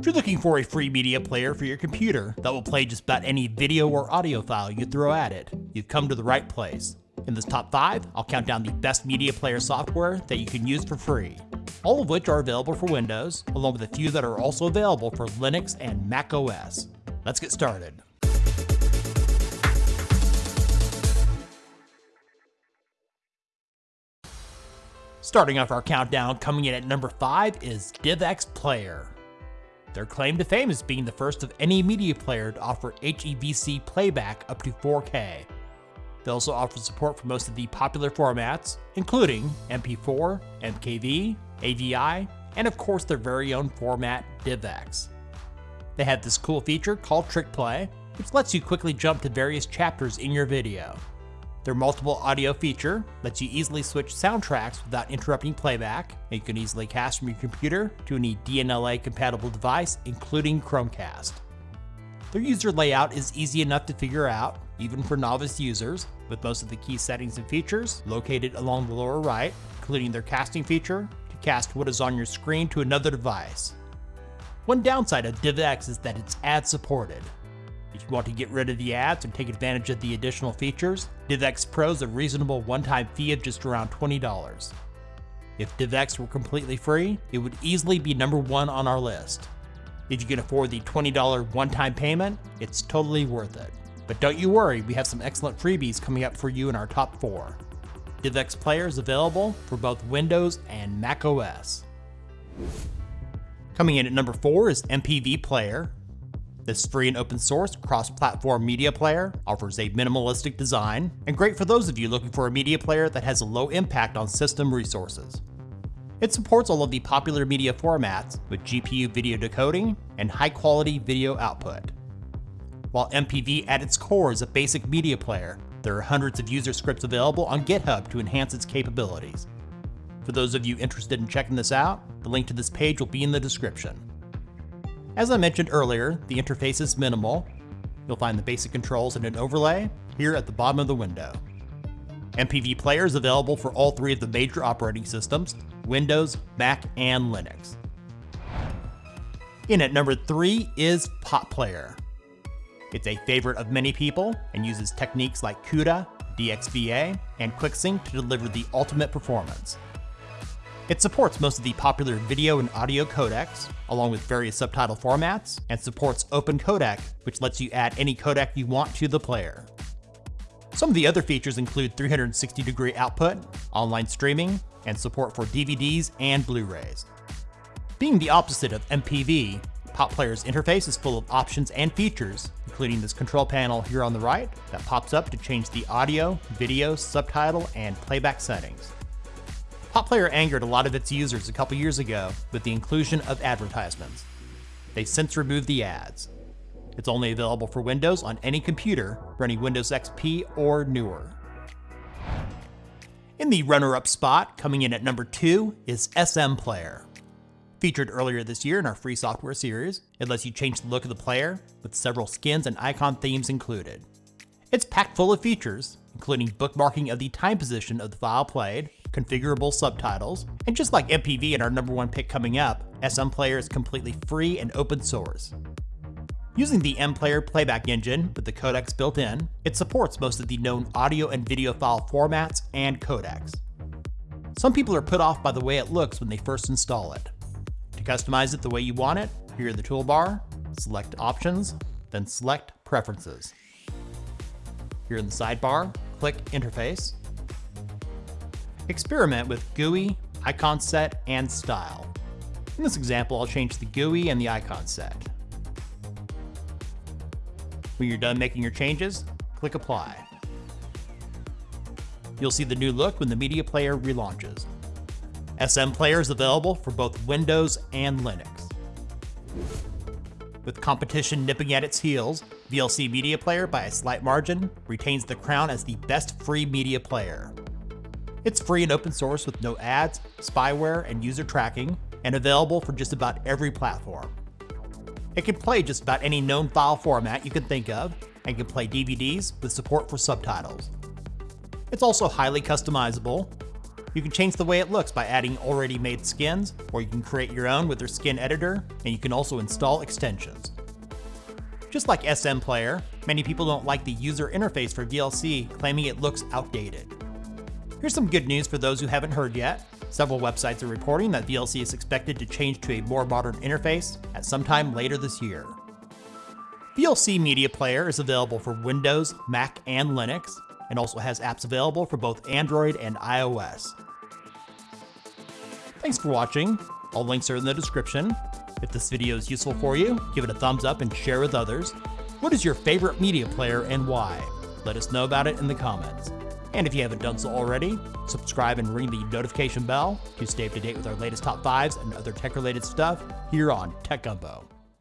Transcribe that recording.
If you're looking for a free media player for your computer that will play just about any video or audio file you throw at it, you've come to the right place. In this top 5, I'll count down the best media player software that you can use for free, all of which are available for Windows, along with a few that are also available for Linux and Mac OS. Let's get started. Starting off our countdown, coming in at number 5 is DivX Player. Their claim to fame is being the first of any media player to offer HEVC playback up to 4K. They also offer support for most of the popular formats, including MP4, MKV, AVI, and of course their very own format, DivX. They have this cool feature called Trick Play, which lets you quickly jump to various chapters in your video. Their multiple audio feature lets you easily switch soundtracks without interrupting playback, and you can easily cast from your computer to any DNLA compatible device, including Chromecast. Their user layout is easy enough to figure out, even for novice users, with most of the key settings and features located along the lower right, including their casting feature to cast what is on your screen to another device. One downside of DivX is that it's ad supported, if you want to get rid of the ads and take advantage of the additional features, DivX Pro is a reasonable one-time fee of just around $20. If DivX were completely free, it would easily be number one on our list. If you can afford the $20 one-time payment, it's totally worth it. But don't you worry, we have some excellent freebies coming up for you in our top four. DivX Player is available for both Windows and Mac OS. Coming in at number four is MPV Player, this free and open source cross-platform media player offers a minimalistic design and great for those of you looking for a media player that has a low impact on system resources. It supports all of the popular media formats with GPU video decoding and high-quality video output. While MPV at its core is a basic media player, there are hundreds of user scripts available on GitHub to enhance its capabilities. For those of you interested in checking this out, the link to this page will be in the description. As I mentioned earlier, the interface is minimal. You'll find the basic controls and an overlay here at the bottom of the window. MPV Player is available for all three of the major operating systems, Windows, Mac, and Linux. In at number three is PotPlayer. It's a favorite of many people and uses techniques like CUDA, DXVA, and QuickSync to deliver the ultimate performance. It supports most of the popular video and audio codecs, along with various subtitle formats, and supports Open Codec, which lets you add any codec you want to the player. Some of the other features include 360 degree output, online streaming, and support for DVDs and Blu-rays. Being the opposite of MPV, PotPlayer's interface is full of options and features, including this control panel here on the right that pops up to change the audio, video, subtitle, and playback settings. PotPlayer angered a lot of its users a couple years ago with the inclusion of advertisements. They've since removed the ads. It's only available for Windows on any computer running Windows XP or newer. In the runner-up spot, coming in at number 2, is SMPlayer. Featured earlier this year in our free software series, it lets you change the look of the player, with several skins and icon themes included. It's packed full of features, including bookmarking of the time position of the file played, configurable subtitles, and just like MPV and our number one pick coming up, SMPlayer is completely free and open source. Using the MPlayer playback engine with the codecs built in, it supports most of the known audio and video file formats and codecs. Some people are put off by the way it looks when they first install it. To customize it the way you want it, here in the toolbar, select Options, then select Preferences. Here in the sidebar, click Interface, Experiment with GUI, icon set, and style. In this example, I'll change the GUI and the icon set. When you're done making your changes, click Apply. You'll see the new look when the media player relaunches. SMPlayer is available for both Windows and Linux. With competition nipping at its heels, VLC Media Player by a slight margin retains the crown as the best free media player. It's free and open source with no ads, spyware, and user tracking, and available for just about every platform. It can play just about any known file format you can think of, and can play DVDs with support for subtitles. It's also highly customizable, You can change the way it looks by adding already made skins, or you can create your own with their skin editor, and you can also install extensions. Just like SMPlayer, many people don't like the user interface for VLC, claiming it looks outdated. Here's some good news for those who haven't heard yet. Several websites are reporting that VLC is expected to change to a more modern interface at some time later this year. VLC Media Player is available for Windows, Mac, and Linux, and also has apps available for both Android and iOS. Thanks for watching. All links are in the description. If this video is useful for you, give it a thumbs up and share with others. What is your favorite media player and why? Let us know about it in the comments. And if you haven't done so already, subscribe and ring the notification bell to stay up to date with our latest top fives and other tech related stuff here on Tech Gumbo.